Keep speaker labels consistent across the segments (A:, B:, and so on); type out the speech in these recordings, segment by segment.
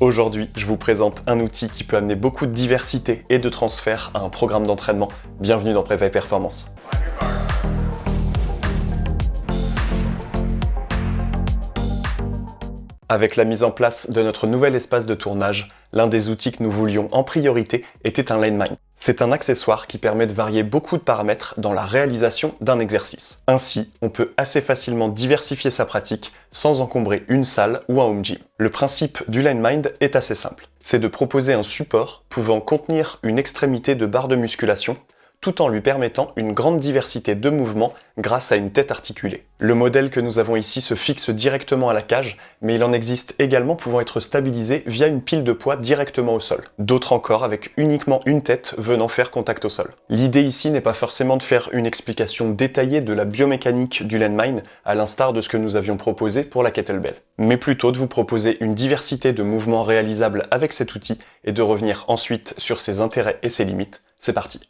A: Aujourd'hui, je vous présente un outil qui peut amener beaucoup de diversité et de transfert à un programme d'entraînement. Bienvenue dans Prépa et Performance. Avec la mise en place de notre nouvel espace de tournage, l'un des outils que nous voulions en priorité était un LaneMind. C'est un accessoire qui permet de varier beaucoup de paramètres dans la réalisation d'un exercice. Ainsi, on peut assez facilement diversifier sa pratique sans encombrer une salle ou un home gym. Le principe du LaneMind est assez simple. C'est de proposer un support pouvant contenir une extrémité de barre de musculation tout en lui permettant une grande diversité de mouvements grâce à une tête articulée. Le modèle que nous avons ici se fixe directement à la cage, mais il en existe également pouvant être stabilisé via une pile de poids directement au sol. D'autres encore avec uniquement une tête venant faire contact au sol. L'idée ici n'est pas forcément de faire une explication détaillée de la biomécanique du landmine, à l'instar de ce que nous avions proposé pour la kettlebell, mais plutôt de vous proposer une diversité de mouvements réalisables avec cet outil et de revenir ensuite sur ses intérêts et ses limites. C'est parti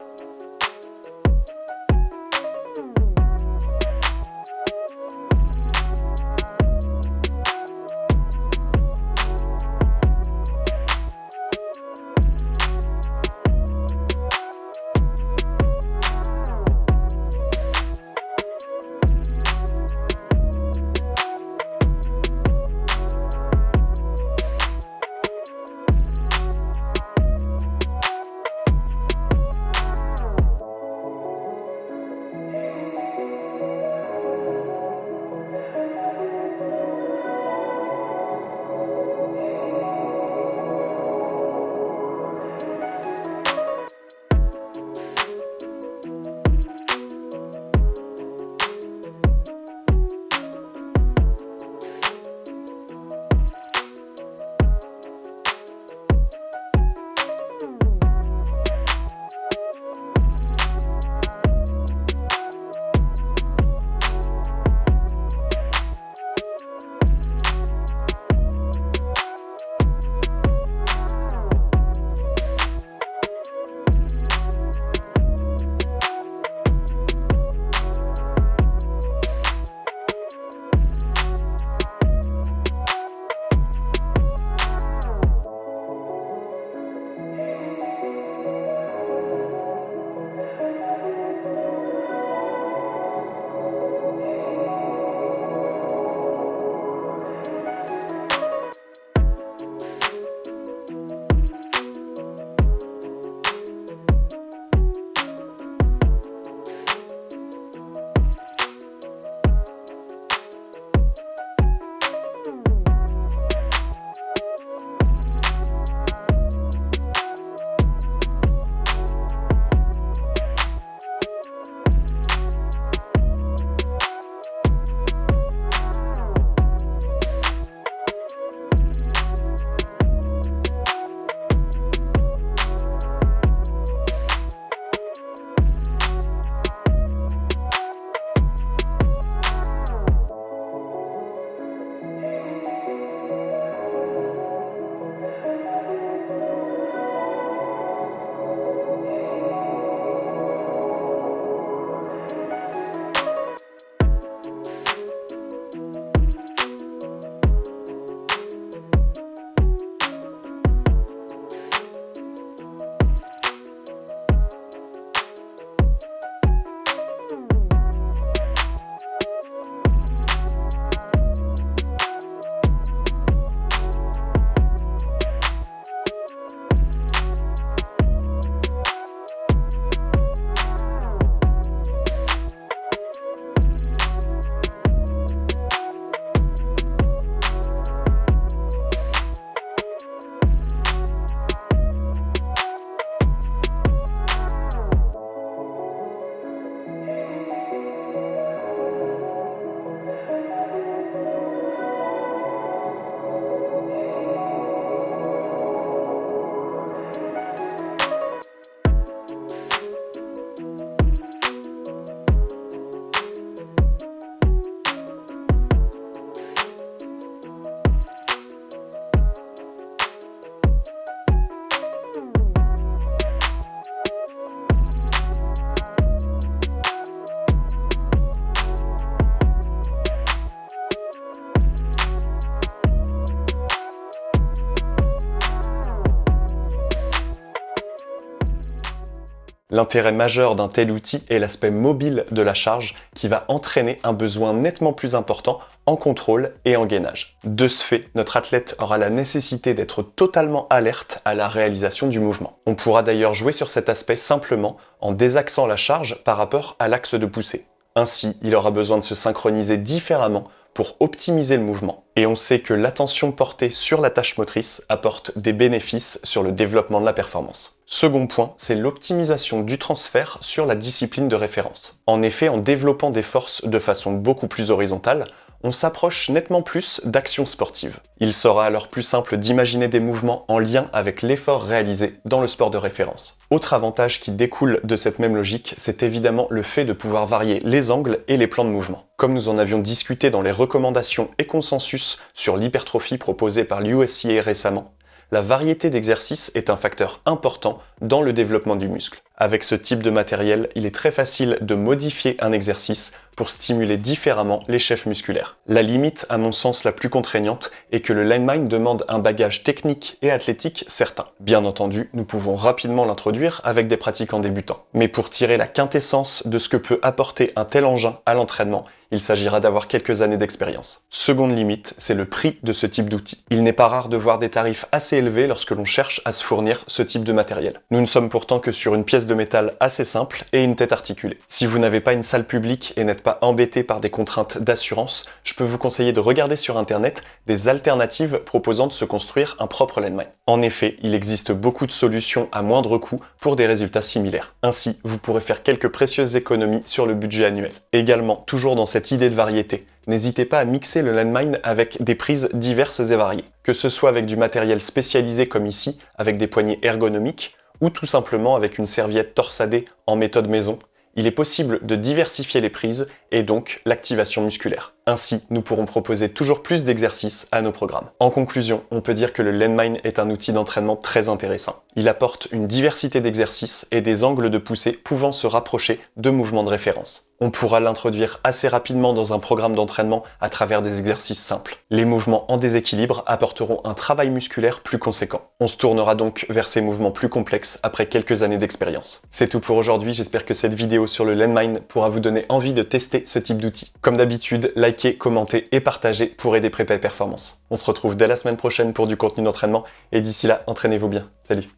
A: L'intérêt majeur d'un tel outil est l'aspect mobile de la charge qui va entraîner un besoin nettement plus important en contrôle et en gainage. De ce fait, notre athlète aura la nécessité d'être totalement alerte à la réalisation du mouvement. On pourra d'ailleurs jouer sur cet aspect simplement en désaxant la charge par rapport à l'axe de poussée. Ainsi, il aura besoin de se synchroniser différemment pour optimiser le mouvement. Et on sait que l'attention portée sur la tâche motrice apporte des bénéfices sur le développement de la performance. Second point, c'est l'optimisation du transfert sur la discipline de référence. En effet, en développant des forces de façon beaucoup plus horizontale, on s'approche nettement plus d'actions sportives. Il sera alors plus simple d'imaginer des mouvements en lien avec l'effort réalisé dans le sport de référence. Autre avantage qui découle de cette même logique, c'est évidemment le fait de pouvoir varier les angles et les plans de mouvement. Comme nous en avions discuté dans les recommandations et consensus sur l'hypertrophie proposée par l'USCA récemment, la variété d'exercices est un facteur important dans le développement du muscle. Avec ce type de matériel, il est très facile de modifier un exercice pour stimuler différemment les chefs musculaires. La limite, à mon sens la plus contraignante, est que le landmine demande un bagage technique et athlétique certain. Bien entendu, nous pouvons rapidement l'introduire avec des pratiquants débutants. Mais pour tirer la quintessence de ce que peut apporter un tel engin à l'entraînement, il s'agira d'avoir quelques années d'expérience. Seconde limite, c'est le prix de ce type d'outil. Il n'est pas rare de voir des tarifs assez élevés lorsque l'on cherche à se fournir ce type de matériel. Nous ne sommes pourtant que sur une pièce de métal assez simple et une tête articulée. Si vous n'avez pas une salle publique et n'êtes pas embêté par des contraintes d'assurance, je peux vous conseiller de regarder sur internet des alternatives proposant de se construire un propre landmine. En effet, il existe beaucoup de solutions à moindre coût pour des résultats similaires. Ainsi, vous pourrez faire quelques précieuses économies sur le budget annuel. Également, toujours dans cette idée de variété, n'hésitez pas à mixer le landmine avec des prises diverses et variées. Que ce soit avec du matériel spécialisé comme ici, avec des poignées ergonomiques, ou tout simplement avec une serviette torsadée en méthode maison, il est possible de diversifier les prises et donc l'activation musculaire. Ainsi, nous pourrons proposer toujours plus d'exercices à nos programmes. En conclusion, on peut dire que le Landmine est un outil d'entraînement très intéressant. Il apporte une diversité d'exercices et des angles de poussée pouvant se rapprocher de mouvements de référence. On pourra l'introduire assez rapidement dans un programme d'entraînement à travers des exercices simples. Les mouvements en déséquilibre apporteront un travail musculaire plus conséquent. On se tournera donc vers ces mouvements plus complexes après quelques années d'expérience. C'est tout pour aujourd'hui, j'espère que cette vidéo sur le Landmine pourra vous donner envie de tester ce type d'outil. Comme d'habitude, likez, commentez et partagez pour aider Prépa et Performance. On se retrouve dès la semaine prochaine pour du contenu d'entraînement et d'ici là, entraînez-vous bien. Salut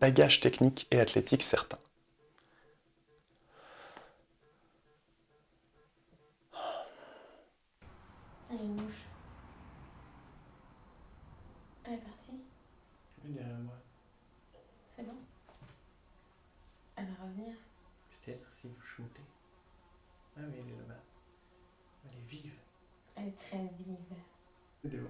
A: bagage technique et athlétique certain.
B: Elle est mouche. Elle est partie.
C: Elle est derrière moi.
B: C'est bon Elle va revenir.
C: Peut-être si vous chmoutez. Ah mais elle est là-bas. Elle est vive.
B: Elle est très vive.
C: C'est bon.